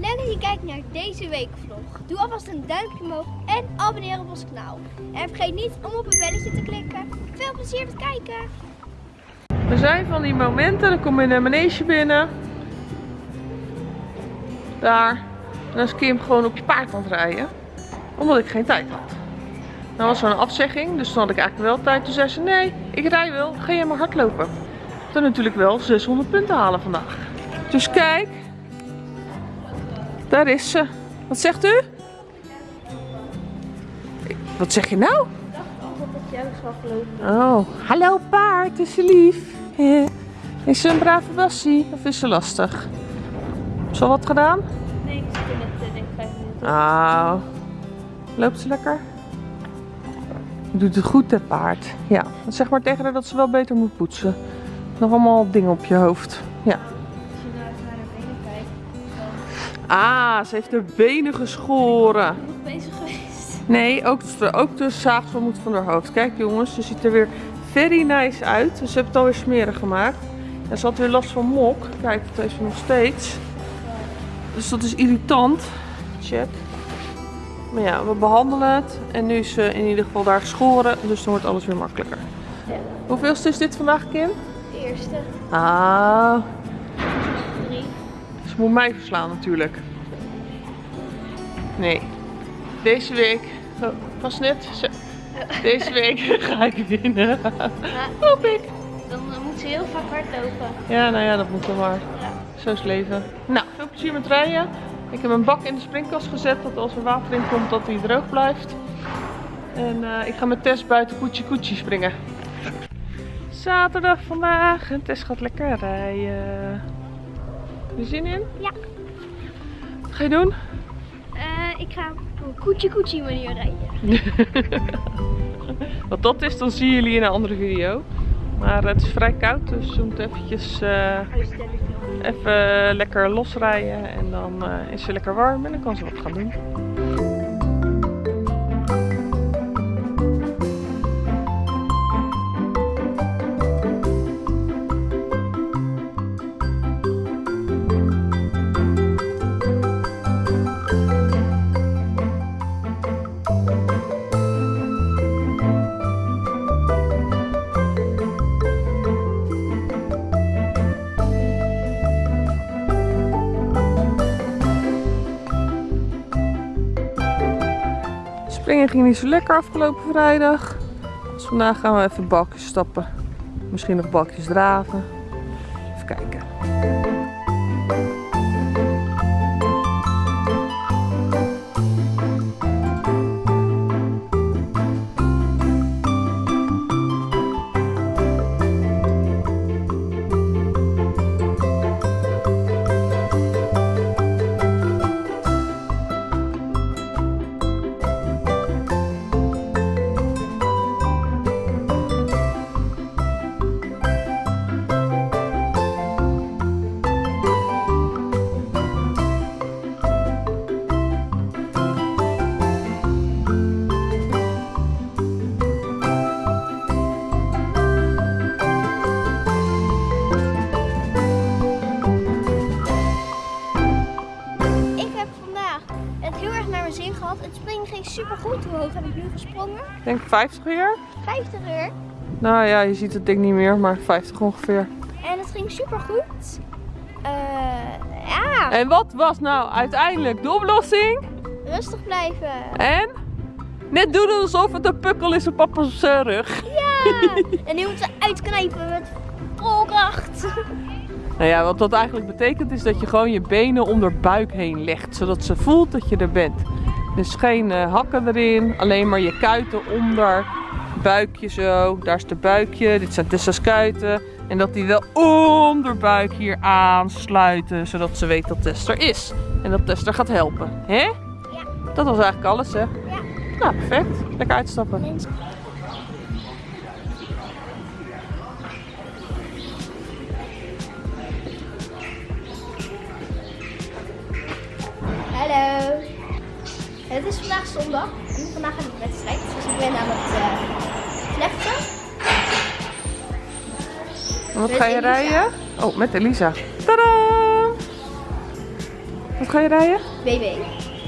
Leuk dat je kijkt naar deze weekvlog. Doe alvast een duimpje omhoog en abonneer op ons kanaal. En vergeet niet om op het belletje te klikken. Veel plezier met kijken! Er zijn van die momenten, dan kom je in een manege binnen. Daar. En dan is Kim gewoon op je paard aan het rijden. Omdat ik geen tijd had. Dan was er een afzegging, dus toen had ik eigenlijk wel tijd. Toen zei ze, nee, ik rij wel, ga jij maar hardlopen. Dan natuurlijk wel 600 punten halen vandaag. Dus kijk. Daar is ze. Wat zegt u? Wat zeg je nou? Ik dacht altijd dat jij was afgelopen. Oh, hallo paard, is ze lief? Is ze een brave bassie of is ze lastig? Is ze al wat gedaan? Nee, ik zit in het eh, denk ik vijf minuten. Nou, loopt ze lekker? Doet het goed, hè paard? Ja, zeg maar tegen haar dat ze wel beter moet poetsen. Nog allemaal dingen op je hoofd. Ja. Ah, ze heeft haar benen geschoren. ben ik bezig geweest. Nee, ook, ook de zaagselmoed van haar hoofd. Kijk jongens, ze ziet er weer very nice uit. Ze heeft het alweer smerig gemaakt. En ze had weer last van mok. Kijk, dat heeft ze nog steeds. Dus dat is irritant. Check. Maar ja, we behandelen het. En nu is ze in ieder geval daar geschoren. Dus dan wordt alles weer makkelijker. Ja. Hoeveelste is dit vandaag, Kim? De eerste, Ah. Ze moet mij verslaan natuurlijk. Nee. Deze week. Oh, pas net. Deze week ga ik winnen. Hoop ik. dan eh, moet ze heel vaak hardlopen. Ja, nou ja, dat moet dan maar. Ja. Zo is leven. Nou, veel plezier met rijden. Ik heb een bak in de springkast gezet, dat als er water in komt, dat hij droog blijft. En eh, ik ga met Tess buiten koetje koetje springen. Zaterdag vandaag en Tess gaat lekker rijden. Heb je zin in? Ja. Wat ga je doen? Eh, ik ga op een koetje koetje manier rijden. Wat dat is, dan zien jullie in een andere video. Maar het is vrij koud, dus we moeten eventjes eh, even lekker losrijden. En dan eh, is ze lekker warm en dan kan ze wat gaan doen. Ging niet zo lekker afgelopen vrijdag. Dus vandaag gaan we even balkjes stappen. Misschien nog balkjes draven. 50 uur. 50 uur. Nou ja, je ziet het ding niet meer, maar 50 ongeveer. En het ging super goed. Eh ja, En wat was nou uiteindelijk de oplossing? rustig blijven. En? Net doen alsof het een pukkel is op papa's eh, rug. Ja, en nu moeten we uitknijpen met vol kracht. Nou ja, wat dat eigenlijk betekent is dat je gewoon je benen om haar buik heen legt. Zodat ze voelt dat je er bent. Dus geen eh, hakken erin, alleen maar je kuiten onder. Buikje zo, daar is de buikje. Dit zijn Tessa's kuiten. En dat die wel onder buik hier aansluiten. Zodat ze weet dat Tess er is. En dat Tess er gaat helpen. Hè? Ja. Dat was eigenlijk alles hè? Ja. Nou, perfect. Lekker uitstappen. Is vandaag zondag en vandaag heb ik wedstrijd. Dus ik ben aan het eh, vlechten. En wat Met ga je Elisa. rijden? Oh, met Elisa. Tadaa! Wat ga je rijden? BB. Heb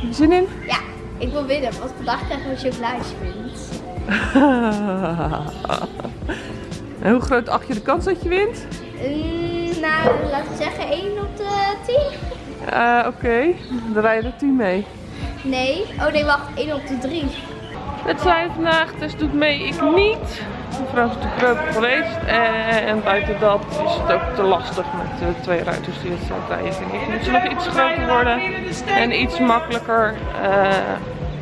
je zin in? Ja, ik wil winnen, want vandaag krijgen we chocoladespunt. en hoe groot acht je de kans dat je wint? Mm, nou, laten we zeggen 1 op de 10. Uh, Oké, dan rij je er 10 mee. Nee, oh nee, wacht, 1 op de 3. Het zijn vandaag, dus doet mee ik niet. Mevrouw is natuurlijk groot geweest. En buiten dat is het ook te lastig met de twee ruiters die het rijden. Vind ik moet ze nog iets groter worden en iets makkelijker uh,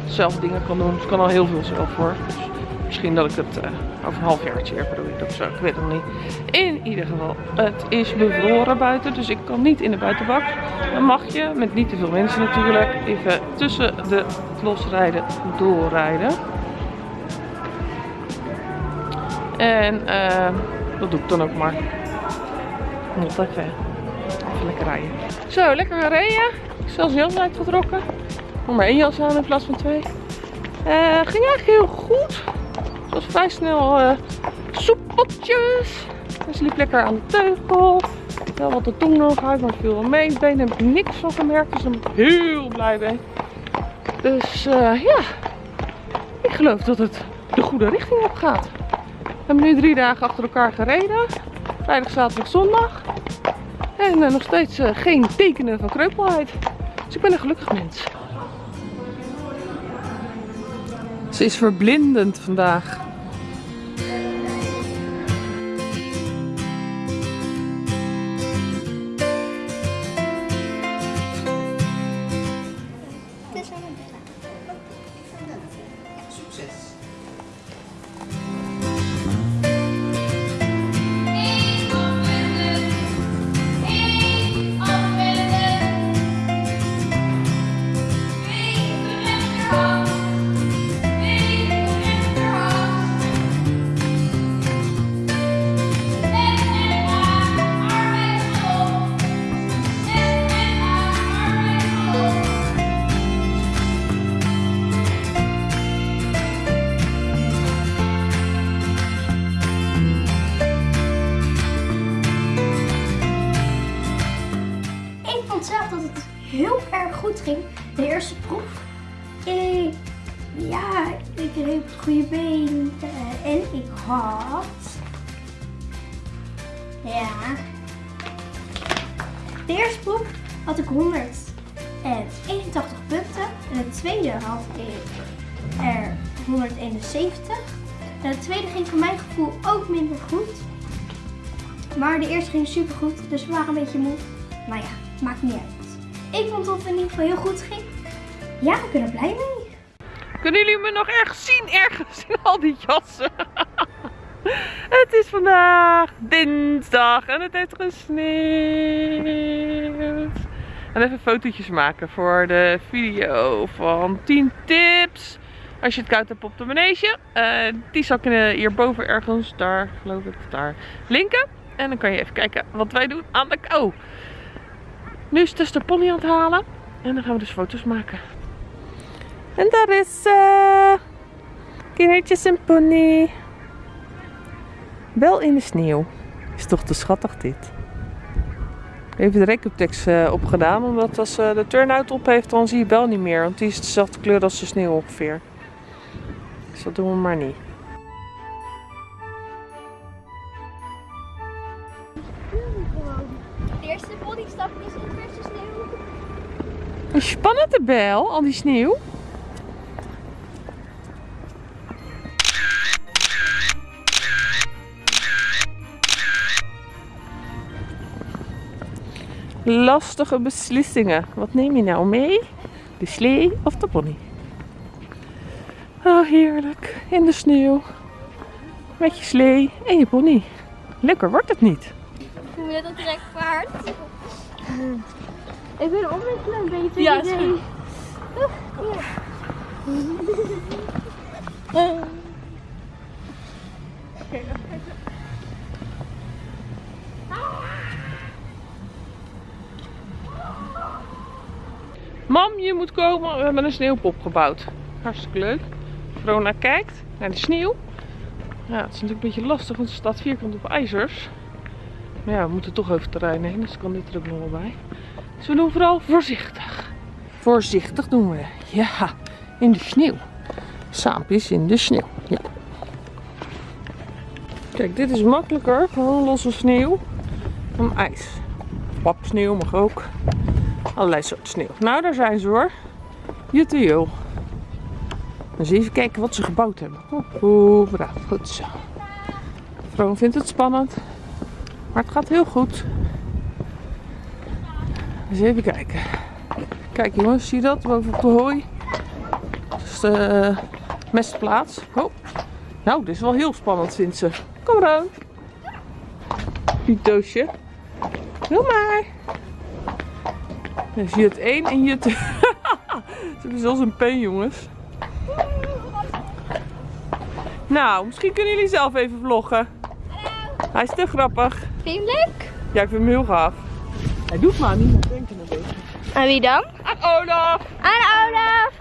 zelf dingen kan doen. Ze kan al heel veel zelf voor. Dus misschien dat ik het uh, over een half jaartje weer doe zo. Ik weet het niet. In ieder geval, het is bevroren buiten. Dus ik kan niet in de buitenbak. Dan mag je, met niet te veel mensen natuurlijk, even tussen de losrijden doorrijden. En uh, dat doe ik dan ook maar. Nog even, even lekker rijden. Zo, lekker rijden. Ik zelfs jas uitgetrokken. Nog maar één jas aan in plaats van twee. Uh, ging eigenlijk heel goed. Het was vrij snel uh, soepeltjes. Dus liep lekker aan de teugel. Wel wat de tong nog uit, maar viel wel mee. Benen heb ik niks van gemerkt, dus daar ben ik heel blij mee. Dus uh, ja, ik geloof dat het de goede richting op gaat. We hebben nu drie dagen achter elkaar gereden. Vrijdag, zaterdag, zondag. En uh, nog steeds geen tekenen van kreupelheid. Dus ik ben een gelukkig mens. Ze is verblindend vandaag. De eerste proef had ik 181 punten. En de tweede had ik er 171. En de tweede ging voor mijn gevoel ook minder goed. Maar de eerste ging super goed, dus we waren een beetje moe. Nou ja, maakt niet uit. Ik vond dat het in ieder geval heel goed ging. Ja, ik ben er blij mee. Kunnen jullie me nog ergens zien? Ergens in al die jassen. het is vandaag dinsdag en het heeft gesneeuwd. En even fotootjes maken voor de video van 10 tips. Als je het koud hebt op de manege. Eh, die zal ik de- hierboven ergens, daar geloof ik, daar linken. En dan kan je even kijken wat wij doen aan de kou. Nu is Tess de pony aan het halen. En dan gaan we dus foto's maken. En daar is uh, kindertjes en pony. Wel in de sneeuw. Is toch te schattig dit. Even de recuptex uh, opgedaan. Omdat als ze de turn-out op heeft, dan zie je Bel niet meer. Want die is dezelfde kleur als de sneeuw ongeveer. Dus dat doen we maar niet. De eerste bodystapjes in verse sneeuw. Spannend de bel, al die sneeuw. Lastige beslissingen. Wat neem je nou mee? De slee of de pony? Oh, heerlijk. In de sneeuw. Met je slee en je pony. Lekker wordt het niet. Hoe je dat direct paard? Ik ben omwisselen een beetje. Ja, is goed. Mam, je moet komen. We hebben een sneeuwpop gebouwd. Hartstikke leuk. Verona kijkt naar de sneeuw. Ja, het is natuurlijk een beetje lastig, want ze staat vierkant op ijzers. Maar ja, we moeten toch over terrein heen, dus kan dit er ook nog wel bij. Dus we doen vooral voorzichtig. Voorzichtig doen we. Ja, in de sneeuw. Saampjes in de sneeuw. Ja. Kijk, dit is makkelijker. Gewoon losse sneeuw. Dan ijs. Papsneeuw mag ook. Allerlei soorten sneeuw. Nou, daar zijn ze hoor. Juttejo. Dus even kijken wat ze gebouwd hebben. Oeh, braaf. Goed zo. Vroon vindt het spannend. Maar het gaat heel goed. Dus even kijken. Kijk jongens, zie je dat? Boven op de hooi. Dat is de mestplaats. Oh. Nou, dit is wel heel spannend vindt ze. Kom Roon. Piet doosje. Doe maar. Dan zie je het één en je het... Ze hebben zelfs een pen jongens. Nou, misschien kunnen jullie zelf even vloggen. Hij is te grappig. Vind je hem leuk? Ja, ik vind hem heel gaaf. Hij doet maar niemand denken een beetje. En wie dan? Aan Olaf! Aan Olaf.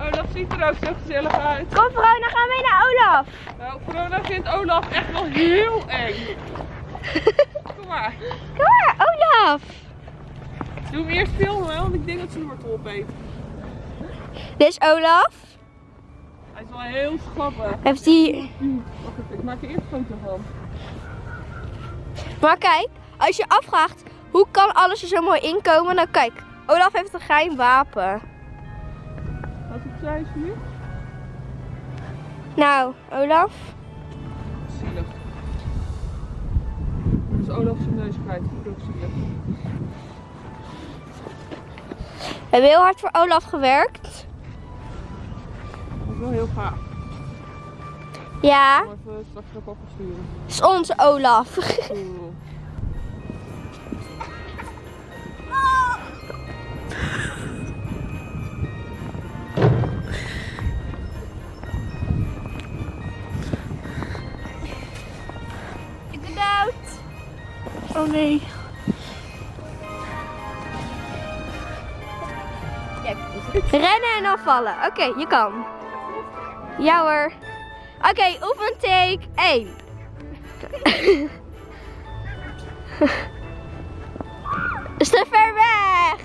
Olaf ziet er ook zo gezellig uit. Kom dan gaan we naar Olaf. Nou, corona vindt Olaf echt wel heel eng. Kom maar. Kom maar, Olaf. Doe hem eerst filmen, want ik denk dat ze een wortel opeet. Dit is Olaf. Hij is wel heel grappig. Heeft hij... Wacht even, ik maak er eerst een foto van. Maar kijk, als je afvraagt hoe kan alles er zo mooi inkomen, dan kijk. Olaf heeft een geheim wapen. Wat opzij is hier? Nou, Olaf. Zielig. Dus Olaf zijn neus kwijt. Dat is ook zielig. We hebben heel hard voor Olaf gewerkt. Dat is wel heel gaaf. Ja, Ik zal even straks naar papa sturen. is onze Olaf. Ik ben dood. Oh nee. Rennen en dan vallen. Oké, je kan. Ja hoor. Oké, oefentake 1. Is te ver weg.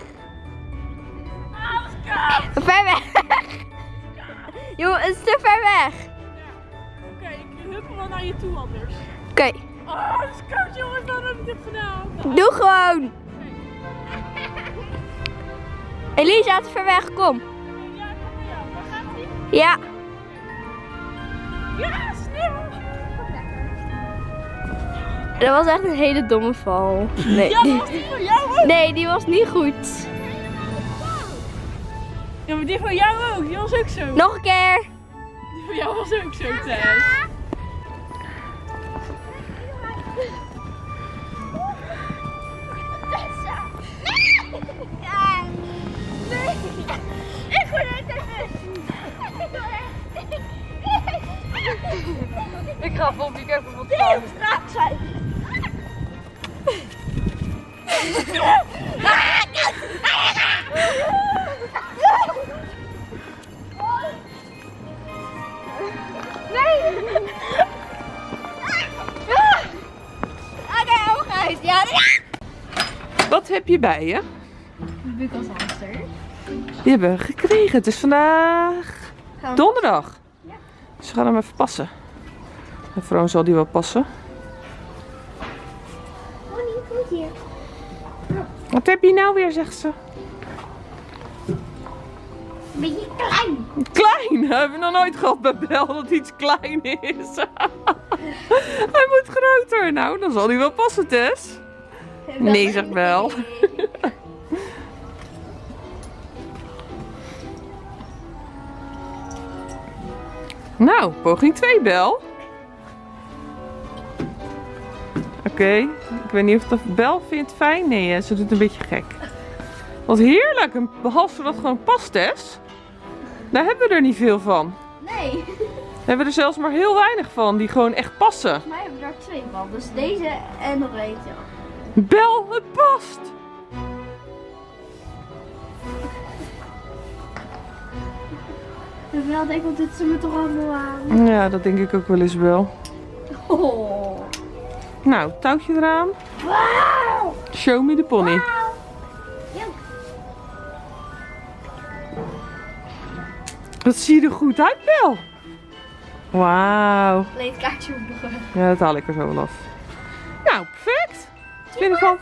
Ver weg. Jongen, het is te ver weg. Oké, ik huppel wel naar je toe anders. Oké, Oh, het is koud jongens, waarom heb ik dit gedaan? doe gewoon. Elisa, het is ver weg. Kom. Ja. Ja, sneeuw! Dat was echt een hele domme val. Nee. Ja, dat was die van jou ook. Nee, die was niet goed. Ja, maar die van jou ook. Die was ook zo. Nog een keer. Die van jou was ook zo, Thijs. Ik word Ik ga vol die even wat staan. straat zijn. Nee. Oké, oog uit. Ja. Wat heb je bij je? Buk als hamster. Die hebben we gekregen. Het is vandaag donderdag. We gaan hem even passen. En Vroon zal die wel passen. Niet goed hier. Wat heb je nou weer, zegt ze. Een beetje klein. Klein! We hebben nog nooit gehad bij Bel dat iets klein is. hij moet groter. Nou, dan zal hij wel passen, Tess. Nee, zegt Bel. Nou, poging 2, Bel. Oké, ik weet niet of dat Bel vindt fijn. Nee, hè, ze doet een beetje gek. Wat heerlijk, een behalve dat gewoon past, Tess. Daar hebben we er niet veel van. Nee. We hebben er zelfs maar heel weinig van die gewoon echt passen. Volgens mij hebben we er twee van. Dus deze en nog eentje. Bel, het past! wel denk, want dit ze me toch allemaal aan. Ja, dat denk ik ook wel eens wel. Oh. Nou, touwtje eraan. Show me de pony. Wow. Dat je er goed uit wel. Wauw. Leed kaartje Ja, dat haal ik er zo wel af. Nou, perfect. Binnenkant.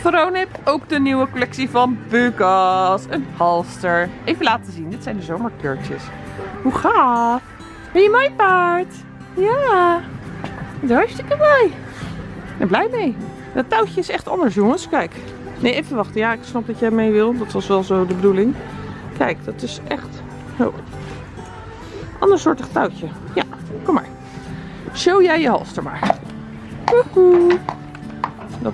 Verone heeft ook de nieuwe collectie van Bukas. Een halster. Even laten zien. Dit zijn de zomerkleurtjes. Hoe gaaf. Ben je mooi paard? Ja. Het is hartstikke mooi. Ik ben blij mee. Dat touwtje is echt anders jongens. Kijk. Nee, even wachten. Ja, ik snap dat jij mee wil. Dat was wel zo de bedoeling. Kijk, dat is echt... Oh. Ander soortig touwtje. Ja, kom maar. Show jij je halster maar. Woehoe.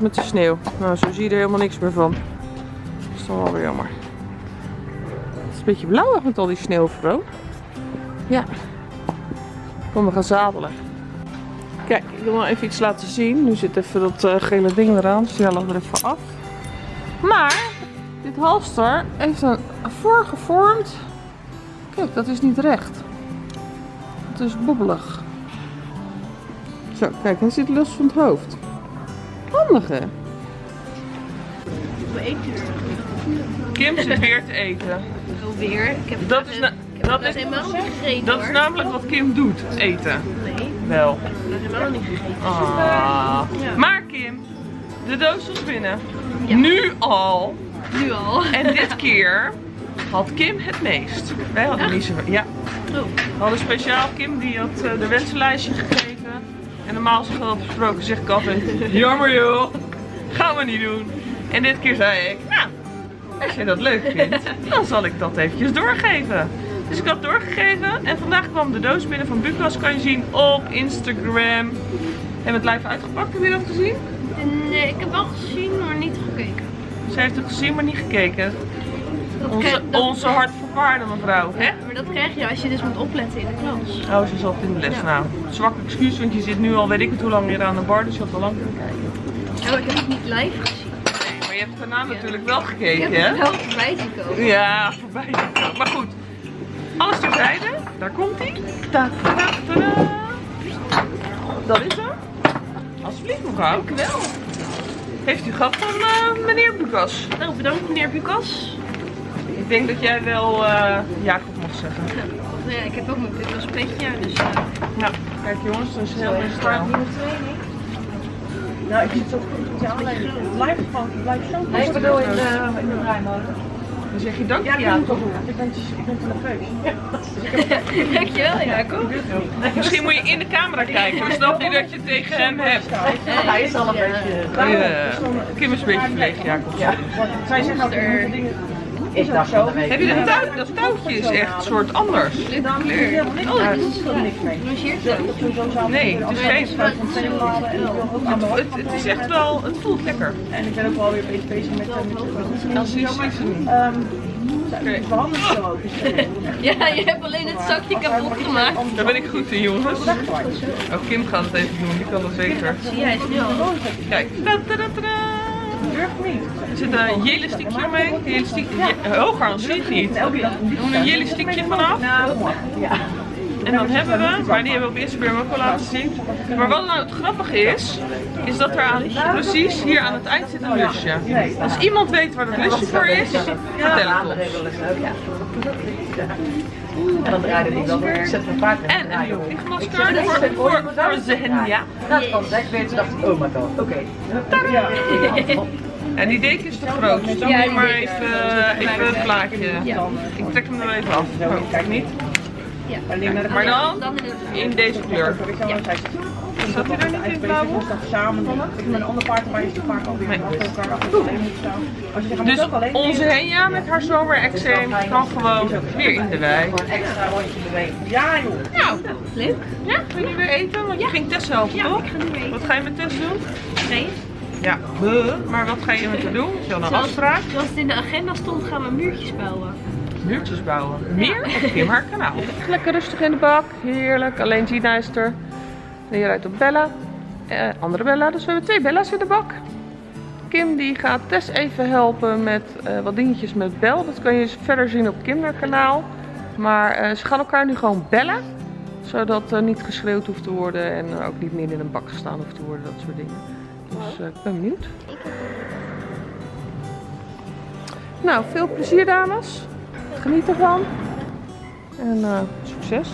Met de sneeuw. Nou, zo zie je er helemaal niks meer van. Dat is dan wel weer jammer. Het is een beetje blauwig met al die sneeuw. Ja. Kom, we gaan zadelen. Kijk, ik wil nog even iets laten zien. Nu zit even dat eh, gele ding eraan, dus die halen we er even af. Maar, dit halster heeft een voorgevormd. Kijk, dat is niet recht. Het is bobbelig. Zo, kijk, hij zit los van het hoofd. Handig hè? Kim zit weer te eten. Weer. Ik heb Dat is, na- dat is, helemaal niet gegeten dat is namelijk wat Kim doet, eten. Nee, Wel. dat is helemaal niet gegeten. Ah. Ja. Maar Kim, de doos was binnen. Ja. Nu al. Nu al. En dit keer had Kim het meest. Wij hadden niet zo. Ja. Oh. We hadden speciaal Kim die had eh, de wensenlijstje gegeven. En normaal als we dat besproken zeg ik altijd, jammer joh, gaan we niet doen. En dit keer zei ik, nou, als je dat leuk vindt, dan zal ik dat eventjes doorgeven. Dus ik had doorgegeven en vandaag kwam de doos binnen van Bukas, kan je zien op Instagram. Hebben we het live uitgepakt, heb je dat gezien? Nee, ik heb wel gezien, maar niet gekeken. Ze heeft het gezien, maar niet gekeken. Onze, krijg- dat- onze hartverwaarde mevrouw, hè? Maar dat krijg je als je dus moet opletten in de klas. Oh, ze zat in de les. Ja. Nou, zwak excuus, want je zit nu al weet ik het hoe lang weer aan de bar, dus je had al lang kunnen kijken. Oh, ik heb het niet live gezien. Nee, maar je hebt daarna natuurlijk wel Ik heb gekeken, hè? wel voorbij zien komen. Ja, voorbij. gekomen. Maar goed, alles terzijde. Daar komt hij. Ta -ta -ta -ta. Dat is hem. Alsjeblieft, mevrouw. Dank u wel. Heeft u gehad van eh, meneer Bukas? Nou, bedankt meneer Bukas. Ik denk dat jij wel eh Jacob mag zeggen. Ja, ik heb ook mijn Bukas petje, dus eh, Nou, kijk jongens, dat is heel erg stijl. Nou, ik zit zo goed met je aanleiding. Het blijft gewoon, het blijft zo Nee, ik bedoel in de, in de draaimolen. Dan zeg je dank Ja, je ik ben, ik ben te nerveus. dankjewel Jacob. Misschien moet je in de camera kijken, dan snap je dat je het tegen hem hebt. Hij is al een Ja. beetje... Ja, Kim is een beetje verlegen, Jacob. Ja, Zij zeggen altijd, dingen... ik dacht zo. Heb je dat touw? Dat touwtje is echt een soort anders. Dan kleur. Oh, Daar dat is is er niks mee. Dat zo. is zo. Nee, het is geen- ook de Het, het is echt wel, het voelt lekker. En ik ben ook wel weer een beetje bezig met, met, Als je ziet. Ehm, de ook. Dus, eh, Ja, je hebt alleen het zakje kapot gemaakt. Daar ben ik goed in, jongens. Oh, Kim gaat het even doen, die kan het beter. Zie jij snel. Kijk. Durf niet. Er zit een jelistiekje omheen. Een jelistiekje. je- Hoger, dan zie je niet. We doen een jelistiekje vanaf. En dan hebben we, maar die hebben we op Instagram ook al laten zien. Maar wat nou het grappige is, is dat er aan, precies hier aan het eind zit een lusje. Als iemand weet waar dat lusje voor is, vertel het ons. En dan draaide ik wel weer. Ik zet mijn paard. En een nieuw vliegmasker voor, voor, voor Zenia. Dat van seks weten, dacht ik, oh my god. Oké. En die deken is te groot, dus dan moet je maar even, even het plaatje. Ik trek hem er even af. Oh, kijk niet. Ja. Maar dan Dan in het in deze kleur. Zat hij er niet in het blauw? Ik met een ander paard, maar is het vaak alweer Nee. achter elkaar achter. Als je Dus onze Henja met haar zomerexeem kan gewoon weer in de wei. Een extra rondje bewegen. Ja joh. Nou, leuk. ja, wil je nu weer eten? Want je ging Tess helpen, Ja, toch? ik ga nu mee. Wat ga je met Tess doen? Nee. Ja, maar wat ga je met haar doen? Is je al een Zoals, afspraak? zoals het in de agenda stond, gaan we muurtjes bouwen. Muurtjes bouwen. Meer op Kim haar kanaal. Lekker rustig in de bak. Heerlijk. Alleen Gina is er. En hier rijdt op Bella. Eh, andere Bella. Dus we hebben twee Bella's in de bak. Kim die gaat Tess even helpen met eh, wat dingetjes met Bel. Dat kan je verder zien op Kim haar kanaal. Maar eh, ze gaan elkaar nu gewoon bellen. Zodat er niet geschreeuwd hoeft te worden. En ook niet meer in een bak gestaan hoeft te worden. Dat soort dingen. Dus eh, ik ben benieuwd. Nou, veel plezier dames. Geniet ervan. En succes.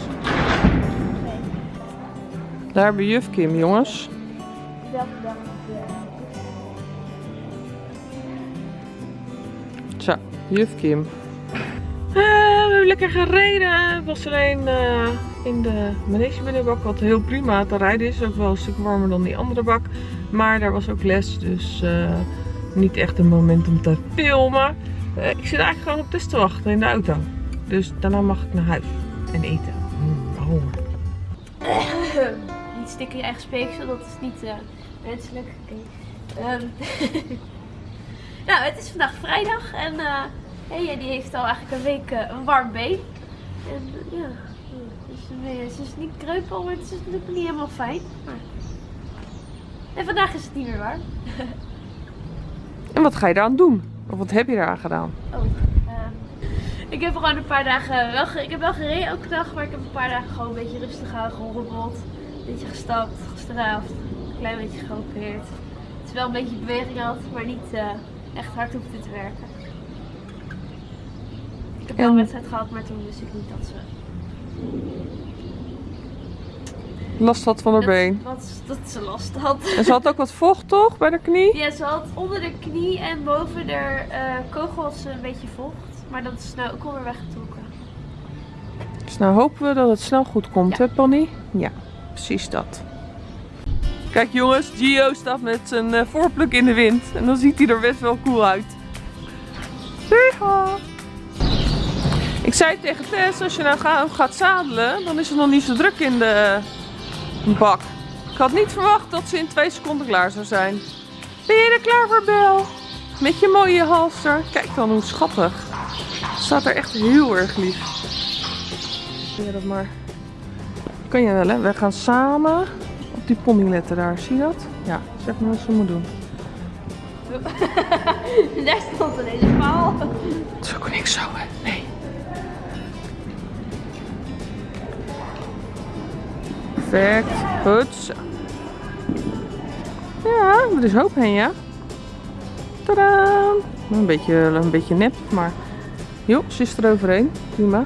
Daar hebben we juf Kim, jongens. Zo, juf Kim. we hebben lekker gereden. Het was alleen eh, in de manegebinnenbak wat heel prima te rijden is. Ook wel een stuk warmer dan die andere bak. Maar daar was ook les, dus eh, niet echt een moment om te filmen. Eh, ik zit eigenlijk gewoon op Tess te wachten in de auto. Dus daarna mag ik naar huis en eten. Stikken je eigen speeksel, dat is niet eh, wenselijk. Ehm, nou, het is vandaag vrijdag en hey, die heeft al eigenlijk een week een warm been. En ja, dus, ze is niet kreupel, maar het is natuurlijk niet helemaal fijn. Maar... En vandaag is het niet meer warm. En wat ga je eraan doen? Of wat heb je eraan gedaan? Oh, ehm, ik heb gewoon een paar dagen wel, ik heb wel gereden elke dag, maar ik heb een paar dagen gewoon een beetje rustig aan gerobbeld. Een beetje gestapt, gestraafd, een klein beetje geopereerd. Het is wel een beetje beweging had, maar niet eh, echt hard hoefde te werken. Ik heb wel En- een wedstrijd gehad, maar toen wist ik niet dat ze... Last had van haar dat, been. wat- dat ze last had. En ze had ook wat vocht toch bij de knie? Ja, ze had onder de knie en boven de eh, kogels een beetje vocht. Maar dat is nou ook alweer weggetrokken. Dus nou hopen we dat het snel goed komt, Ja. hè Panny? Ja, precies dat. Kijk jongens, Gio staat met zijn eh, voorpluk in de wind. En dan ziet hij er best wel cool uit. Zeeha! Ik zei tegen Tess, als je nou ga- gaat zadelen, dan is het nog niet zo druk in de bak. Ik had niet verwacht dat ze in twee seconden klaar zou zijn. Ben je er klaar voor, Bel? Met je mooie halster. Kijk dan hoe schattig. Staat er echt heel erg lief. Je dat maar? Kan je wel hè? We gaan samen op die pony letten daar. Zie je dat? Ja, zeg maar wat ze moet doen. Daar stond een hele paal. Het is ook niks zo hè? Nee. Perfect. Goed. Ja, er is hoop heen ja. Tadaa! Een beetje, een beetje nep, maar... Joh, ze is er overheen. Prima.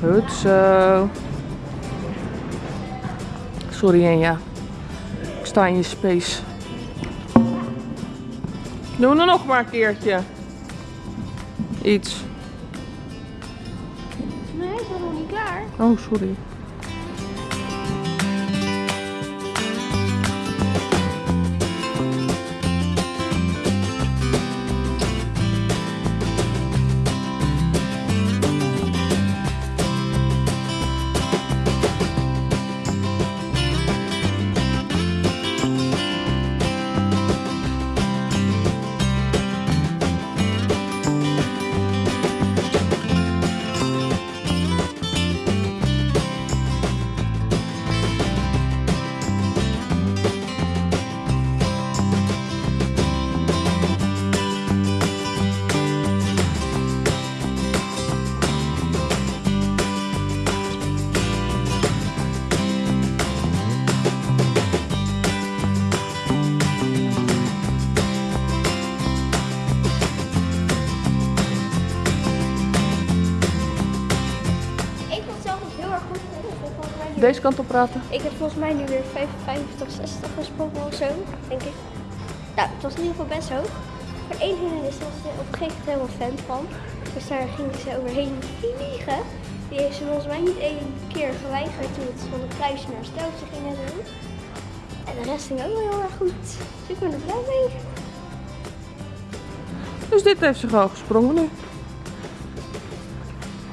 Goed zo. Sorry Enja. Ik sta in je space. Doe er nog maar een keertje. Iets. Nee, ik ben nog niet klaar. Oh, sorry. Deze kant op praten. ik heb volgens mij nu weer 55, 60 gesprongen of zo, denk ik. Nou, het was in ieder geval best hoog. Maar één hindernis was ze op een gegeven moment helemaal fan van. Dus daar ging ze overheen vliegen. Die heeft ze volgens mij niet één keer geweigerd toen het van een kluisje naar steltje ging en zo. En de rest ging ook wel heel erg goed. Dus ik ben er blij mee. Dus dit heeft ze gewoon gesprongen nu.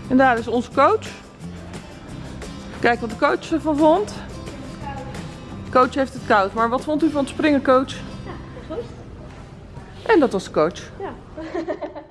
En daar is onze coach. Kijk wat de coach ervan vond. Coach heeft het koud. Maar wat vond u van het springen, coach? Ja, goed. En dat was de coach. Ja.